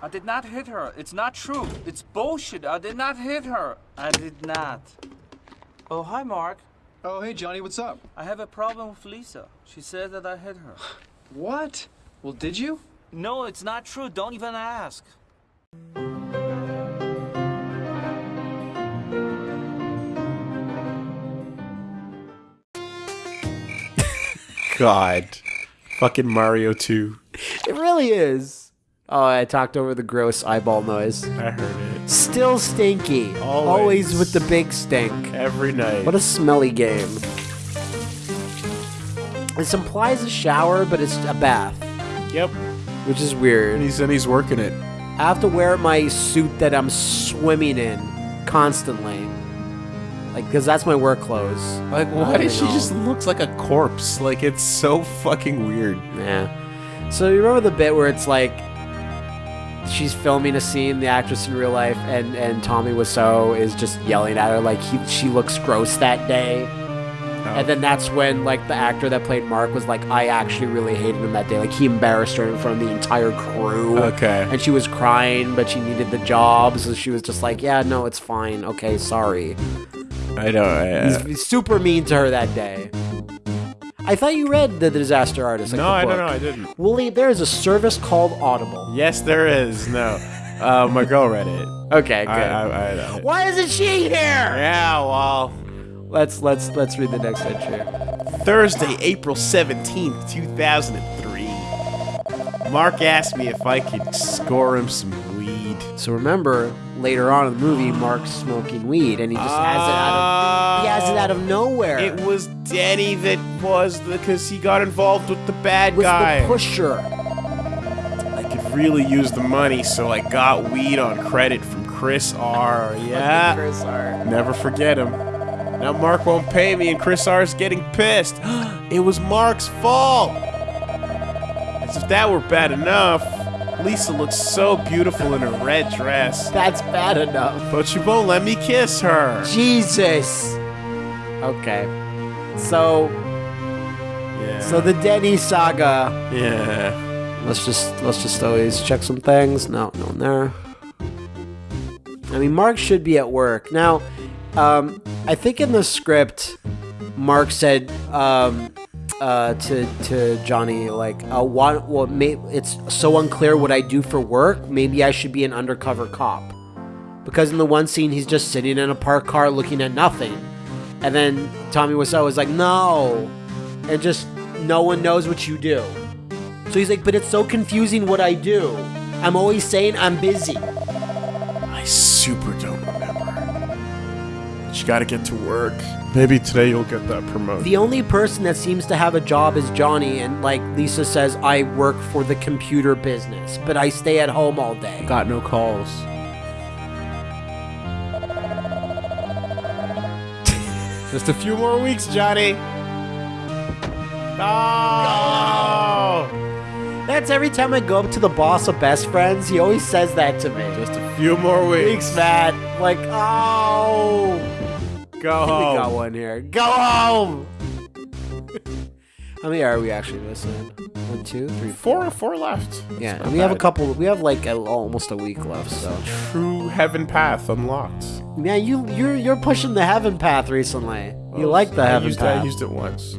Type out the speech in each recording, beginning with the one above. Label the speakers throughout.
Speaker 1: I did not hit her. It's not true. It's bullshit. I did not hit her. I did not. Oh, hi, Mark.
Speaker 2: Oh, hey, Johnny, what's up?
Speaker 1: I have a problem with Lisa. She said that I hit her.
Speaker 2: What? Well, did you?
Speaker 1: No, it's not true. Don't even ask.
Speaker 3: God. Fucking Mario 2.
Speaker 4: It really is. Oh, I talked over the gross eyeball noise.
Speaker 3: I heard it.
Speaker 4: Still stinky.
Speaker 3: Always.
Speaker 4: with the big stink.
Speaker 3: Every night.
Speaker 4: What a smelly game. This implies a shower, but it's a bath,
Speaker 3: Yep.
Speaker 4: which is weird.
Speaker 3: And he's, and he's working it.
Speaker 4: I have to wear my suit that I'm swimming in constantly. Like, because that's my work clothes.
Speaker 3: Like, why does she just looks like a corpse? Like, it's so fucking weird.
Speaker 4: Yeah. So you remember the bit where it's like she's filming a scene, the actress in real life, and and Tommy Wiseau is just yelling at her like he she looks gross that day. And then that's when like the actor that played Mark was like, I actually really hated him that day. Like he embarrassed her in front of the entire crew.
Speaker 3: Okay.
Speaker 4: And she was crying, but she needed the job, so she was just like, Yeah, no, it's fine. Okay, sorry.
Speaker 3: I know. I, uh,
Speaker 4: he's super mean to her that day. I thought you read the Disaster Artist. Like
Speaker 3: no, I don't know. I didn't.
Speaker 4: Willie, there is a service called Audible.
Speaker 3: Yes, there is. No. Uh, my girl read it.
Speaker 4: Okay, good.
Speaker 3: I, I, I,
Speaker 4: Why isn't she here?
Speaker 3: yeah, well.
Speaker 4: Let's let's let's read the next entry.
Speaker 3: Thursday, April 17th, 2003. Mark asked me if I could score him some weed.
Speaker 4: So remember, later on in the movie, Mark's smoking weed, and he just has it out of he has it out of ah. nowhere.
Speaker 3: It was Denny that was the because he got involved with the bad
Speaker 4: was
Speaker 3: guy.
Speaker 4: the pusher.
Speaker 3: I could really use the money, so I got weed on credit from Chris R. Yeah.
Speaker 4: Chris R.
Speaker 3: Never forget him. Now Mark won't pay me, and Chris R is getting pissed. it was Mark's fault. As if that were bad enough, Lisa looks so beautiful in her red dress,
Speaker 4: That's bad enough.
Speaker 3: but you won't let me kiss her.
Speaker 4: Jesus. Okay. So
Speaker 3: Yeah.
Speaker 4: so the Denny saga.
Speaker 3: yeah.
Speaker 4: Let's just let's just always check some things. No, no one there. I mean, Mark should be at work now. Um, I think in the script, Mark said um, uh, to to Johnny like, uh, "What? Well, may, it's so unclear what I do for work. Maybe I should be an undercover cop." Because in the one scene, he's just sitting in a parked car looking at nothing, and then Tommy Wiseau was like, "No," and just no one knows what you do. So he's like, but it's so confusing what I do. I'm always saying I'm busy.
Speaker 3: I super gotta get to work. Maybe today you'll get that promotion.
Speaker 4: The only person that seems to have a job is Johnny, and like Lisa says, I work for the computer business, but I stay at home all day.
Speaker 3: Got no calls. Just a few more weeks, Johnny. No!
Speaker 4: That's every time I go up to the boss of Best Friends, he always says that to me.
Speaker 3: Just a few more weeks.
Speaker 4: Thanks, Matt. Like, oh,
Speaker 3: Go home.
Speaker 4: we got one here. Go home. How many are we actually missing? One, two, three, four.
Speaker 3: Four, four left.
Speaker 4: Yeah, and we have a couple. We have like a, almost a week left. So
Speaker 3: True heaven path unlocked.
Speaker 4: man, you you're you're pushing the heaven path recently. You like the
Speaker 3: I
Speaker 4: heaven
Speaker 3: used,
Speaker 4: path?
Speaker 3: I used it once.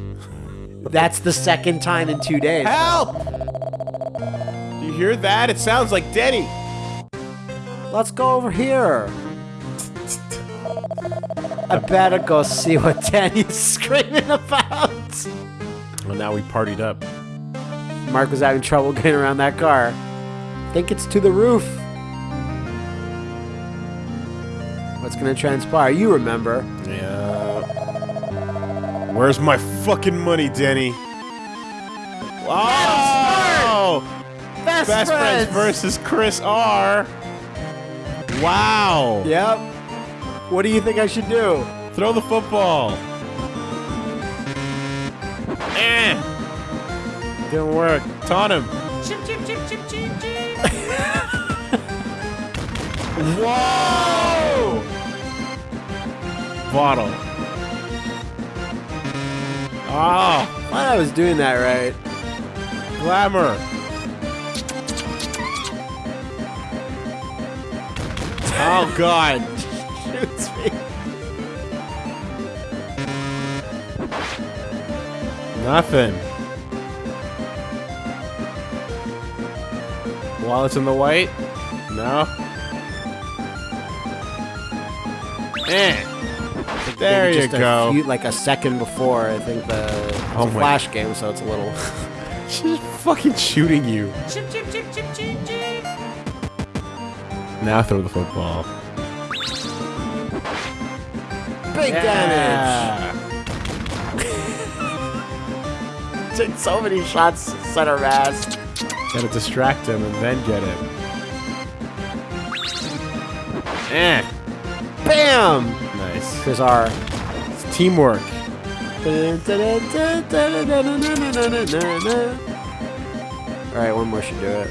Speaker 4: That's the second time in two days.
Speaker 3: Help! Do you hear that? It sounds like Denny.
Speaker 4: Let's go over here. I better go see what Danny's screaming about.
Speaker 3: Well, now we partied up.
Speaker 4: Mark was having trouble getting around that car. Think it's to the roof. What's gonna transpire? You remember.
Speaker 3: Yeah. Where's my fucking money, Denny? Oh!
Speaker 4: Best,
Speaker 3: Best friends versus Chris R. Wow.
Speaker 4: Yep. What do you think I should do?
Speaker 3: Throw the football. Eh. Didn't work. Taunt him. Whoa! Bottle. Ah,
Speaker 4: Thought I was doing that right.
Speaker 3: glamour. Oh God.
Speaker 4: Shoots me.
Speaker 3: Nothing. While it's in the white? No. Eh. There you
Speaker 4: just a
Speaker 3: go.
Speaker 4: few- like a second before, I think the it's
Speaker 3: Oh
Speaker 4: a
Speaker 3: my-
Speaker 4: flash game, so it's a little.
Speaker 3: She's fucking shooting you. Now throw the football.
Speaker 4: Big damage. Took so many shots center mass.
Speaker 3: Gotta distract him and then get it. Eh.
Speaker 4: Bam!
Speaker 3: Nice.
Speaker 4: Chris R.
Speaker 3: It's teamwork.
Speaker 4: Alright, one more should do it.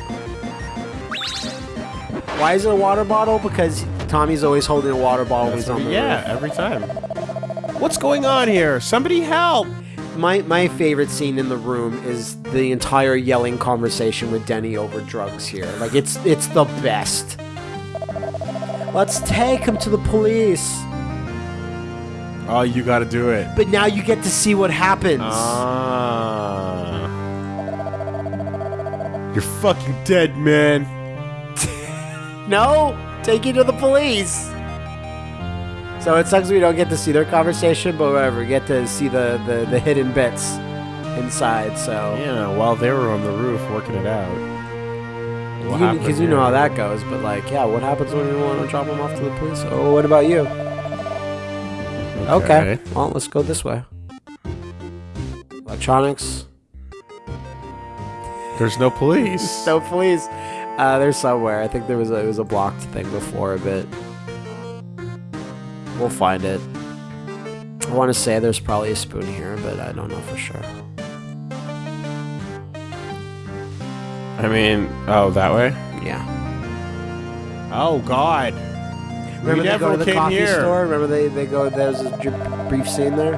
Speaker 4: Why is it a water bottle? Because Tommy's always holding a water bottle when he's on the
Speaker 3: yeah,
Speaker 4: roof.
Speaker 3: every time. What's going on here? Somebody help!
Speaker 4: My my favorite scene in the room is the entire yelling conversation with Denny over drugs here. Like it's it's the best. Let's take him to the police.
Speaker 3: Oh, you gotta do it.
Speaker 4: But now you get to see what happens.
Speaker 3: Ah. You're fucking dead, man.
Speaker 4: no, take you to the police. So it sucks we don't get to see their conversation, but whatever, we get to see the, the, the hidden bits inside. So
Speaker 3: Yeah, while they were on the roof working it out.
Speaker 4: Because you, know how that goes. But like, yeah, what happens when you want to drop them off to the police? Oh, what about you? Okay. Well, let's go this way. Electronics.
Speaker 3: There's no police.
Speaker 4: No police. Uh, there's somewhere. I think there was a, it was a blocked thing before a bit. We'll find it. I want to say there's probably a spoon here, but I don't know for sure.
Speaker 3: I mean, oh, that way?
Speaker 4: Yeah.
Speaker 3: Oh, God.
Speaker 4: Remember they go to the
Speaker 3: came
Speaker 4: coffee
Speaker 3: here.
Speaker 4: store? Remember they, they go, there's a brief scene there?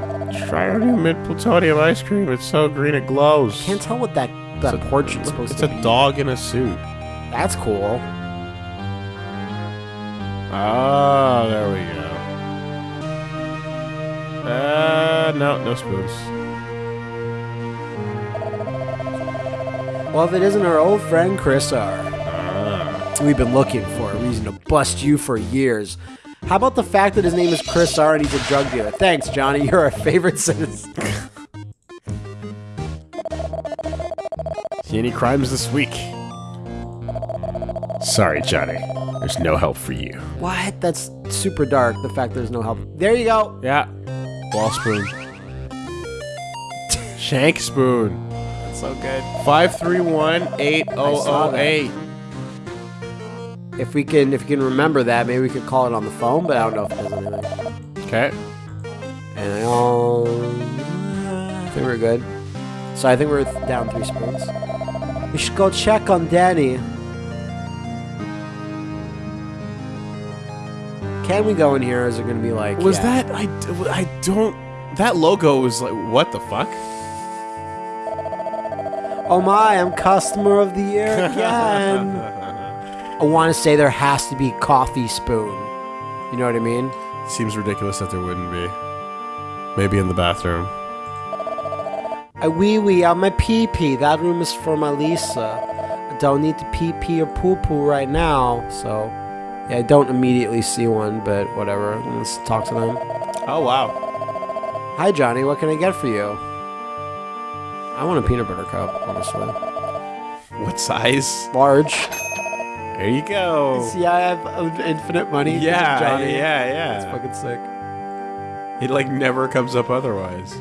Speaker 3: Try our new mint plutonium ice cream. It's so green it glows.
Speaker 4: Can't tell what that, that
Speaker 3: It's a-
Speaker 4: portrait's supposed
Speaker 3: It's
Speaker 4: to
Speaker 3: a dog in a suit.
Speaker 4: That's cool.
Speaker 3: Oh, there we go. Uh, no, no spoons.
Speaker 4: Well, if it isn't our old friend Chris R.
Speaker 3: Ah.
Speaker 4: We've been looking for a reason to bust you for years. How about the fact that his name is Chris R and he's a drug dealer? Thanks, Johnny. You're our favorite citizen.
Speaker 3: See any crimes this week? Sorry, Johnny. There's no help for you.
Speaker 4: What? That's super dark. The fact there's no help. There you go.
Speaker 3: Yeah. Wall spoon. Shank spoon.
Speaker 4: That's so good.
Speaker 3: 531-8008.
Speaker 4: If we can, if you can remember that, maybe we could call it on the phone. But I don't know if it does anything.
Speaker 3: Okay.
Speaker 4: And I, um, I think we're good. So I think we're down three spoons. We should go check on Danny. Can we go in here? Or is it gonna be like?
Speaker 3: Was
Speaker 4: yeah.
Speaker 3: that I, d- I don't that logo is like what the fuck?
Speaker 4: Oh my! I'm customer of the year again. I want to say there has to be coffee spoon. You know what I mean?
Speaker 3: Seems ridiculous that there wouldn't be. Maybe in the bathroom.
Speaker 4: I wee wee on my pee pee. That room is for my Lisa. I don't need to pee pee or poo poo right now. So, yeah, I don't immediately see one, but whatever. Let's talk to them.
Speaker 3: Oh wow.
Speaker 4: Hi, Johnny. What can I get for you? I want a peanut butter cup, honestly.
Speaker 3: What size?
Speaker 4: Large.
Speaker 3: There you go.
Speaker 4: See, I have uh, infinite money.
Speaker 3: Yeah,
Speaker 4: Johnny.
Speaker 3: yeah, yeah.
Speaker 4: It's fucking sick.
Speaker 3: It like never comes up otherwise.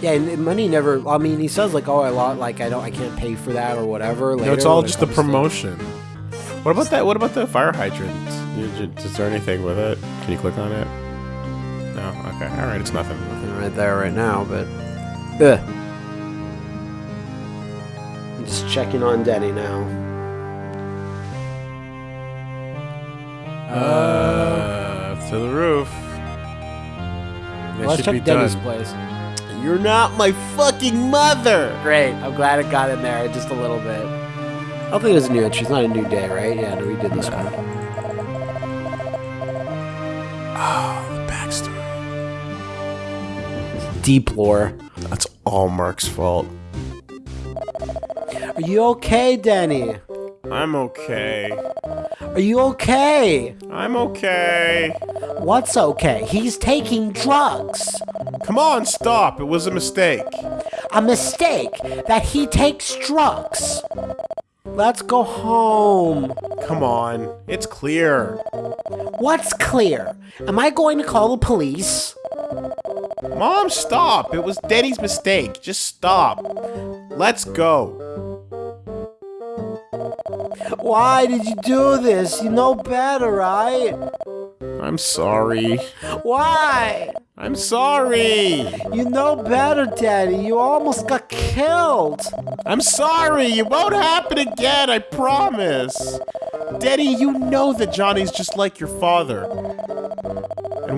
Speaker 4: Yeah, and money never. I mean, he says like, "Oh, I lost. Like, I don't. I can't pay for that or whatever." Later,
Speaker 3: No, it's all
Speaker 4: it
Speaker 3: just the promotion. What about that? What about the fire hydrant? Is there anything with it? Can you click on it? No. Okay. All right. It's nothing.
Speaker 4: Nothing right there right now, but. Ugh. I'm just checking on Denny now.
Speaker 3: Uh, to the roof. That
Speaker 4: Let's check Denny's
Speaker 3: done.
Speaker 4: place.
Speaker 3: You're not my fucking mother.
Speaker 4: Great. I'm glad it got in there just a little bit. I don't think there's a new entry. It's not a new day, right? Yeah, no, we did this one.
Speaker 3: Oh,
Speaker 4: Deep lore.
Speaker 3: That's all Mark's fault.
Speaker 4: Are you okay, Denny?
Speaker 3: I'm okay.
Speaker 4: Are you okay?
Speaker 3: I'm okay.
Speaker 4: What's okay? He's taking drugs.
Speaker 3: Come on, stop. It was a mistake.
Speaker 4: A mistake that he takes drugs. Let's go home.
Speaker 3: Come on. It's clear.
Speaker 4: What's clear? Am I going to call the police?
Speaker 3: Mom, stop. It was Daddy's mistake. Just stop. Let's go.
Speaker 4: Why did you do this? You know better, right?
Speaker 3: I'm sorry.
Speaker 4: Why?
Speaker 3: I'm sorry.
Speaker 4: You know better, Daddy. You almost got killed.
Speaker 3: I'm sorry. It won't happen again. I promise. Daddy, you know that Johnny's just like your father.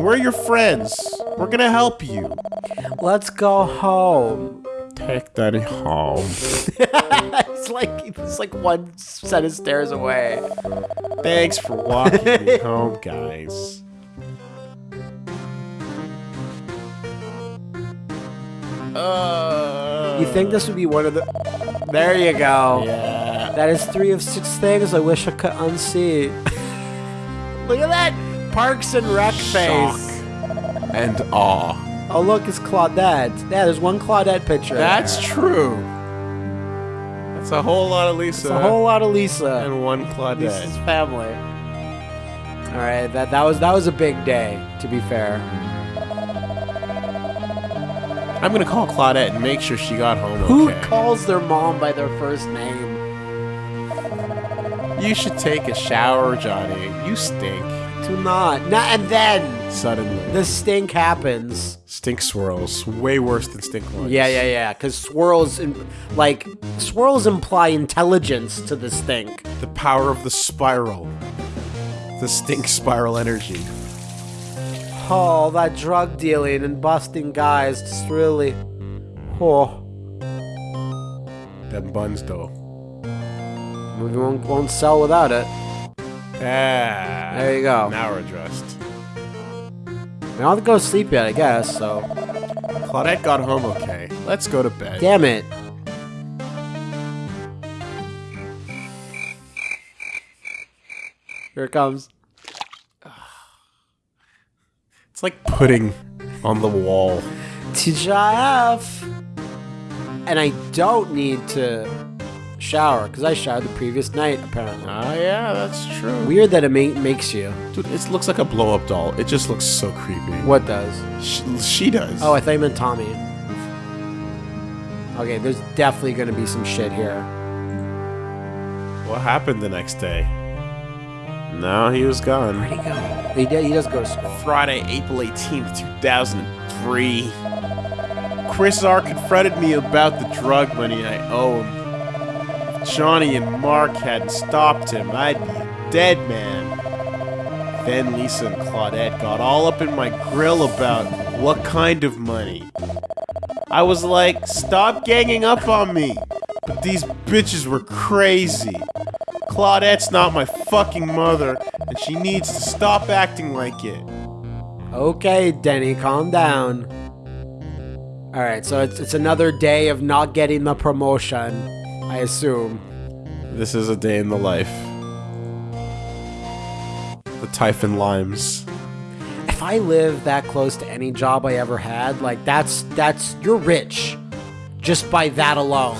Speaker 3: And we're your friends. We're gonna help you.
Speaker 4: Let's go home.
Speaker 3: Take Denny home.
Speaker 4: it's like it's like one set of stairs away.
Speaker 3: Thanks for walking me home, guys. Uh,
Speaker 4: You think this would be one of the? There you go.
Speaker 3: Yeah.
Speaker 4: That is three of six things I wish I could unsee. Look at that Parks and Rec face.
Speaker 3: and awe.
Speaker 4: Oh look, it's Claudette. Yeah, there's one Claudette picture.
Speaker 3: That's true. That's a whole lot of Lisa.
Speaker 4: It's a whole lot of Lisa.
Speaker 3: and one Claudette.
Speaker 4: Lisa's family. All right, that that was that was a big day. To be fair,
Speaker 3: I'm gonna call Claudette and make sure she got home
Speaker 4: who
Speaker 3: okay.
Speaker 4: calls their mom by their first name?
Speaker 3: you should take a shower, Johnny. You stink.
Speaker 4: Not. Not and then
Speaker 3: Suddenly.
Speaker 4: the stink happens.
Speaker 3: Stink swirls. Way worse than stink ones.
Speaker 4: Yeah, yeah, yeah. Because swirls, im- like swirls, imply intelligence to the stink.
Speaker 3: The power of the spiral. The stink spiral energy.
Speaker 4: Oh, that drug dealing and busting guys just really. Oh,
Speaker 3: Them buns, though.
Speaker 4: we won't, won't sell without it.
Speaker 3: Ah.
Speaker 4: There you go.
Speaker 3: Now we're dressed.
Speaker 4: I don't have to go to sleep yet, I guess. So,
Speaker 3: Claudette got home okay. Let's go to bed.
Speaker 4: damn it. Here it comes.
Speaker 3: It's like pudding on the wall.
Speaker 4: TGIF. And I don't need to shower because I showered the previous night, apparently.
Speaker 3: Ah, yeah, that's true.
Speaker 4: Weird that it ma- makes you.
Speaker 3: Dude, it looks like a blow up doll. It just looks so creepy.
Speaker 4: What does?
Speaker 3: She, she does.
Speaker 4: Oh, I thought you meant Tommy. Okay, there's definitely gonna be some shit here.
Speaker 3: What happened the next day? No, he was gone.
Speaker 4: Where'd he go? He, did, he does go to school.
Speaker 3: Friday, April 18th, 2003. Chris R. confronted me about the drug money I owe him. Johnny and Mark hadn't stopped him, I'd be a dead man. Then Lisa and Claudette got all up in my grill about what kind of money. I was like, stop ganging up on me. But these bitches were crazy. Claudette's not my fucking mother, and she needs to stop acting like it.
Speaker 4: Okay, Denny, calm down. All right, so it's it's another day of not getting the promotion, assume.
Speaker 3: This is a day in the life. The Typhon Limes.
Speaker 4: If I live that close to any job I ever had, like that's that's you're rich, just by that alone.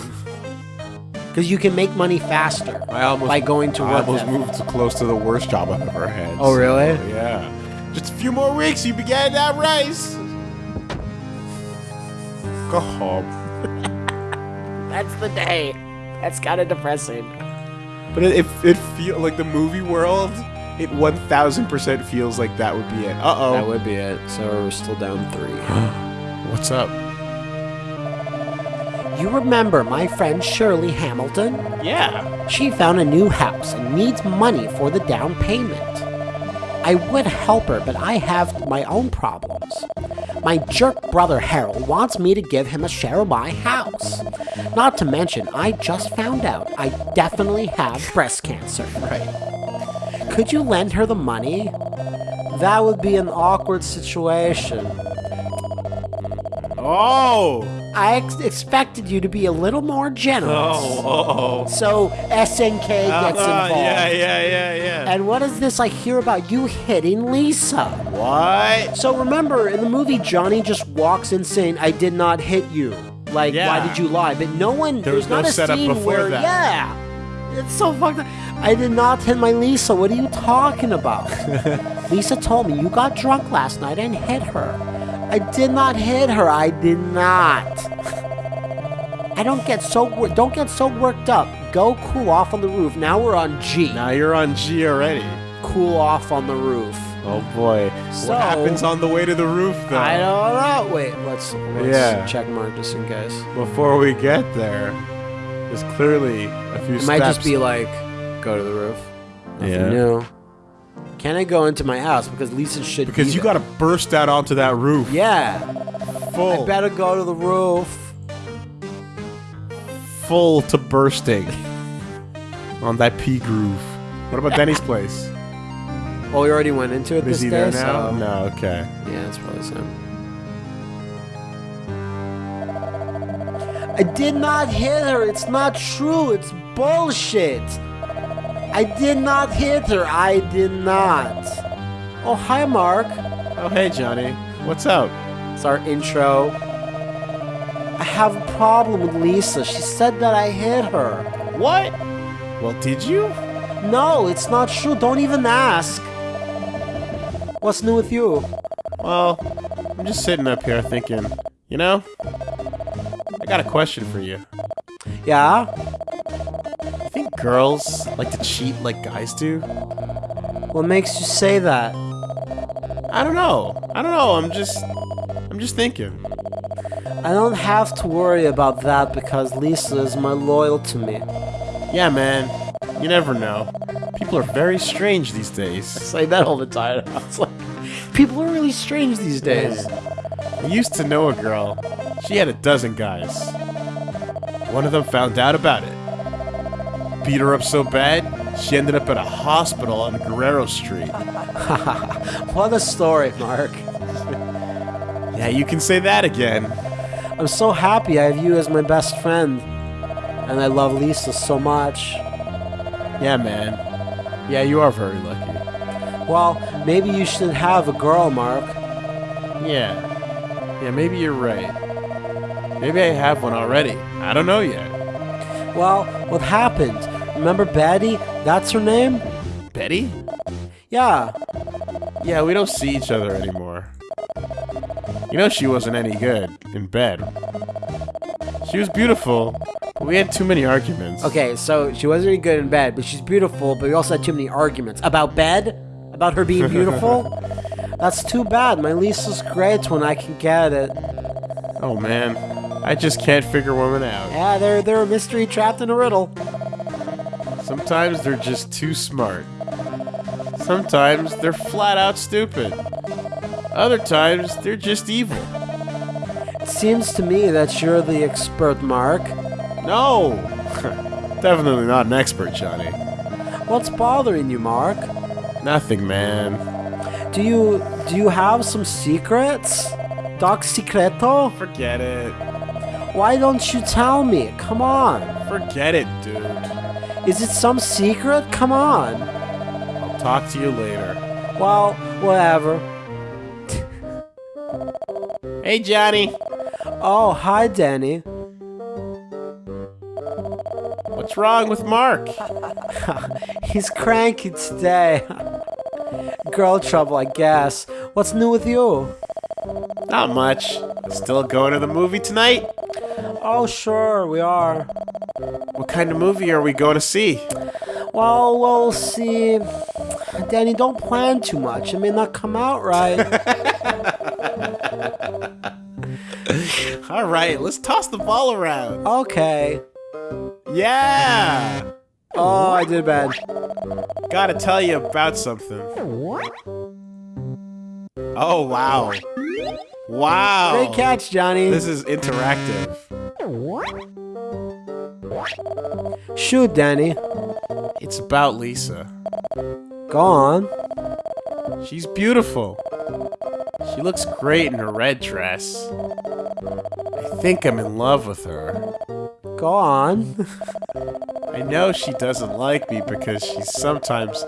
Speaker 4: Because you can make money faster
Speaker 3: I almost
Speaker 4: by going to
Speaker 3: I
Speaker 4: work.
Speaker 3: almost
Speaker 4: that-
Speaker 3: moved to close to the worst job I've ever had.
Speaker 4: Oh, really?
Speaker 3: so, yeah. Just a few more weeks, you began that race. Go home.
Speaker 4: That's the day. That's kind of depressing.
Speaker 3: But it it, it feel like the movie world. It 1000% feels like that would be it. Uh oh.
Speaker 4: That would be it. So we're still down three.
Speaker 3: What's up?
Speaker 4: You remember my friend Shirley Hamilton?
Speaker 3: Yeah.
Speaker 4: She found a new house and needs money for the down payment. I would help her, but I have my own problems. My jerk brother Harold wants me to give him a share of my house. Not to mention, I just found out I definitely have breast cancer.
Speaker 3: Right.
Speaker 4: Could you lend her the money? that would be an awkward situation.
Speaker 3: Oh!
Speaker 4: I ex- expected you to be a little more generous.
Speaker 3: Oh, oh. oh.
Speaker 4: So SNK gets
Speaker 3: Uh,
Speaker 4: involved.
Speaker 3: yeah, yeah, yeah, yeah.
Speaker 4: And what is this I hear about you hitting Lisa?
Speaker 3: what?
Speaker 4: So remember, in the movie, Johnny just walks in saying, "I did not hit you." Like,
Speaker 3: Yeah.
Speaker 4: why did you lie? But no one.
Speaker 3: There was no
Speaker 4: a
Speaker 3: setup
Speaker 4: scene
Speaker 3: before
Speaker 4: where,
Speaker 3: that.
Speaker 4: Yeah, it's so fucked up. I did not hit my Lisa. What are you talking about? Lisa told me you got drunk last night and hit her. I did not hit her. I did not. I don't get so don't get so worked up. Go cool off on the roof. Now we're on G.
Speaker 3: Now you're on G already.
Speaker 4: Cool off on the roof.
Speaker 3: Oh boy.
Speaker 4: So-
Speaker 3: what happens on the way to the roof though?
Speaker 4: I don't know. Wait, let's, let's
Speaker 3: Yeah.
Speaker 4: check mark just in case.
Speaker 3: Before we get there, there's clearly a few
Speaker 4: It
Speaker 3: steps.
Speaker 4: might just be like, go to the roof. Nothing
Speaker 3: Yeah.
Speaker 4: new. Can I go into my house because Lisa should?
Speaker 3: because
Speaker 4: be
Speaker 3: you got to burst out onto that roof.
Speaker 4: Yeah,
Speaker 3: full,
Speaker 4: I better go to the roof.
Speaker 3: full to bursting on that P groove. What about Denny's place?
Speaker 4: Oh, we already went into it
Speaker 3: Is
Speaker 4: this
Speaker 3: he
Speaker 4: day.
Speaker 3: there now?
Speaker 4: so-
Speaker 3: No. Okay.
Speaker 4: Yeah, it's probably the same. I did not hit her. It's not true. It's bullshit. I did not hit her. I did not. Oh, hi, Mark.
Speaker 3: Oh hey Johnny, what's up?
Speaker 4: It's our intro. I have a problem with Lisa. She said that I hit her.
Speaker 3: What? Well, did you?
Speaker 4: No, it's not true. Don't even ask. What's new with you?
Speaker 3: Well, I'm just sitting up here thinking. You know, I got a question for you.
Speaker 4: Yeah?
Speaker 3: You think girls like to cheat like guys do?
Speaker 4: What makes you say that?
Speaker 3: I don't know. I don't know. I'm just, I'm just thinking.
Speaker 4: I don't have to worry about that because Lisa is my loyal to me.
Speaker 3: Yeah, man. You never know. People are very strange these days.
Speaker 4: say that all the time. I was like, people are really strange these days.
Speaker 3: I used to know a girl. She had a dozen guys. One of them found out about it. Beat her up so bad, she ended up at a hospital on Guerrero Street.
Speaker 4: What a story, Mark.
Speaker 3: Yeah, you can say that again.
Speaker 4: I'm so happy I have you as my best friend. And I love Lisa so much.
Speaker 3: Yeah, man. Yeah, you are very lucky.
Speaker 4: Well, maybe you should have a girl, Mark.
Speaker 3: Yeah. Yeah, maybe you're right. Maybe I have one already. I don't know yet.
Speaker 4: Well, what happened? Remember Betty? That's her name?
Speaker 3: Betty?
Speaker 4: Yeah.
Speaker 3: Yeah, we don't see each other anymore. You know she wasn't any good in bed. She was beautiful, we had too many arguments.
Speaker 4: Okay, so she wasn't really good in bed, but she's beautiful, but we also had too many arguments. About bed? About her being beautiful? That's too bad. My Lisa's great when I can get it.
Speaker 3: Oh man, I just can't figure women out.
Speaker 4: Yeah, they're, they're a mystery trapped in a riddle.
Speaker 3: Sometimes they're just too smart. Sometimes they're flat out stupid. Other times they're just evil.
Speaker 4: It seems to me that you're the expert, Mark.
Speaker 3: No! Definitely not an expert, Johnny.
Speaker 4: What's bothering you, Mark?
Speaker 3: Nothing, man.
Speaker 4: Do you do you have some secrets? Doc Secreto?
Speaker 3: Forget it.
Speaker 4: Why don't you tell me? Come on.
Speaker 3: Forget it, dude.
Speaker 4: Is it some secret? Come on.
Speaker 3: I'll talk to you later.
Speaker 4: Well, whatever.
Speaker 3: Hey, Johnny.
Speaker 4: Oh, hi, Danny.
Speaker 3: What's wrong with Mark?
Speaker 4: He's cranky today. Girl trouble, I guess. What's new with you?
Speaker 3: Not much. Still going to the movie tonight?
Speaker 4: Oh, sure, we are.
Speaker 3: What kind of movie are we going to see?
Speaker 4: Well, we'll see. Danny, don't plan too much. It may not come out right.
Speaker 3: All right, let's toss the ball around.
Speaker 4: okay.
Speaker 3: Yeah!
Speaker 4: Oh, I did bad.
Speaker 3: Gotta tell you about something. Oh, wow. Wow.
Speaker 4: Great catch, Johnny.
Speaker 3: This is interactive.
Speaker 4: Shoot, Danny.
Speaker 3: It's about Lisa.
Speaker 4: Go on.
Speaker 3: She's beautiful. She looks great in her red dress. I think I'm in love with her.
Speaker 4: Go on.
Speaker 3: I know she doesn't like me because she's sometimes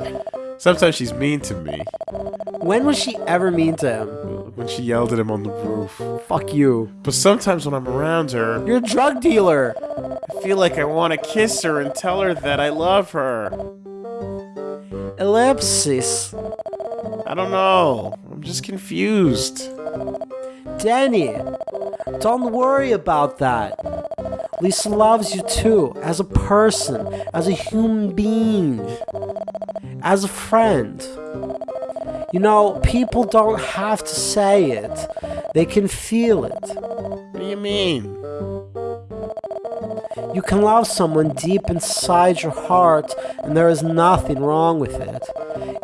Speaker 3: sometimes she's mean to me.
Speaker 4: when was she ever mean to him?
Speaker 3: When she yelled at him on the roof.
Speaker 4: Fuck you.
Speaker 3: But sometimes when I'm around her,
Speaker 4: You're a drug dealer.
Speaker 3: I feel like I want to kiss her and tell her that I love her.
Speaker 4: Ellipsis.
Speaker 3: I don't know. I'm just confused.
Speaker 4: Danny, don't worry about that. Lisa loves you too, as a person, as a human being, as a friend. You know, people don't have to say it, they can feel it.
Speaker 3: What do you mean?
Speaker 4: You can love someone deep inside your heart, and there is nothing wrong with it.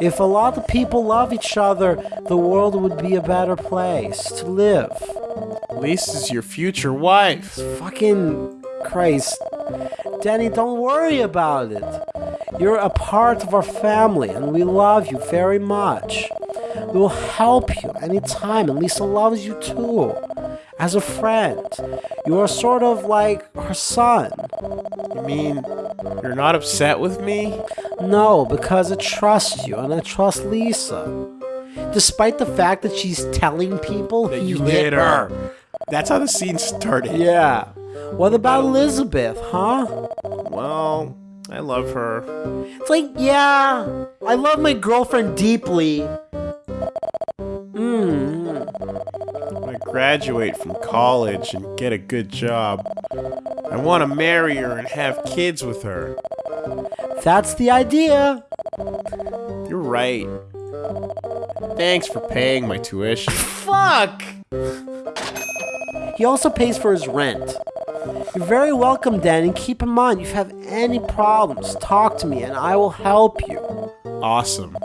Speaker 4: If a lot of people love each other, the world would be a better place to live.
Speaker 3: Lisa's your future wife.
Speaker 4: Fucking Christ. Danny, don't worry about it. You're a part of our family, and we love you very much. We will help you anytime, and Lisa loves you too. As a friend, you are sort of like her son.
Speaker 3: You mean you're not upset with me?
Speaker 4: No, because I trust you, and I trust Lisa. Despite the fact that she's telling people
Speaker 3: That you
Speaker 4: hit
Speaker 3: hit her. That's how the scene started.
Speaker 4: Yeah. What about Elizabeth, huh?
Speaker 3: Well, I love her.
Speaker 4: It's like, yeah, I love my girlfriend deeply. Mm.
Speaker 3: When I graduate from college and get a good job, I want to marry her and have kids with her.
Speaker 4: That's the idea.
Speaker 3: You're right. Thanks for paying my tuition.
Speaker 4: Fuck! He also pays for his rent. You're very welcome, Dan, and keep in mind, if you have any problems, talk to me and I will help you.
Speaker 3: Awesome.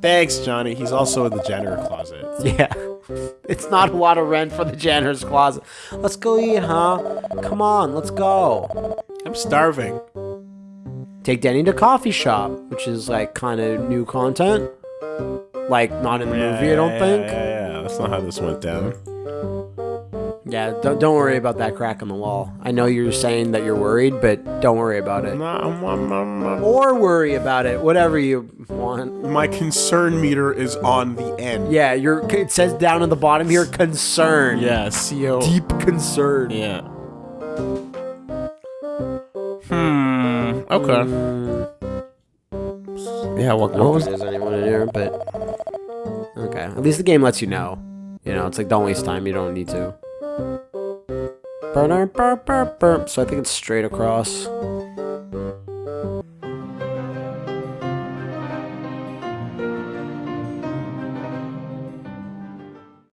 Speaker 3: Thanks, Johnny. He's also in the janitor closet.
Speaker 4: Yeah. It's not a lot of rent for the janitor's closet. Let's go eat, huh? Come on, let's go.
Speaker 3: I'm starving.
Speaker 4: Take Danny to coffee shop, which is like kind of new content. Like not in the movie, I don't
Speaker 3: yeah,
Speaker 4: think.
Speaker 3: Yeah, yeah, yeah. That's not how this went down.
Speaker 4: Yeah, don't, don't worry about that crack in the wall. I know you're saying that you're worried, but don't worry about it.
Speaker 3: No, I'm- I'm- I'm- I'm-
Speaker 4: Or worry about it, whatever you want.
Speaker 3: My concern meter is on the end.
Speaker 4: Yeah, you're. It says down at the bottom here, concern.
Speaker 3: Yeah, CO.
Speaker 4: Deep concern.
Speaker 3: Yeah. Hmm. Okay. Yeah. What,
Speaker 4: I
Speaker 3: what
Speaker 4: don't
Speaker 3: was?
Speaker 4: think there's anyone in here, but okay. At least the game lets you know. You know, it's like don't waste time. You don't need to. So I think it's straight across.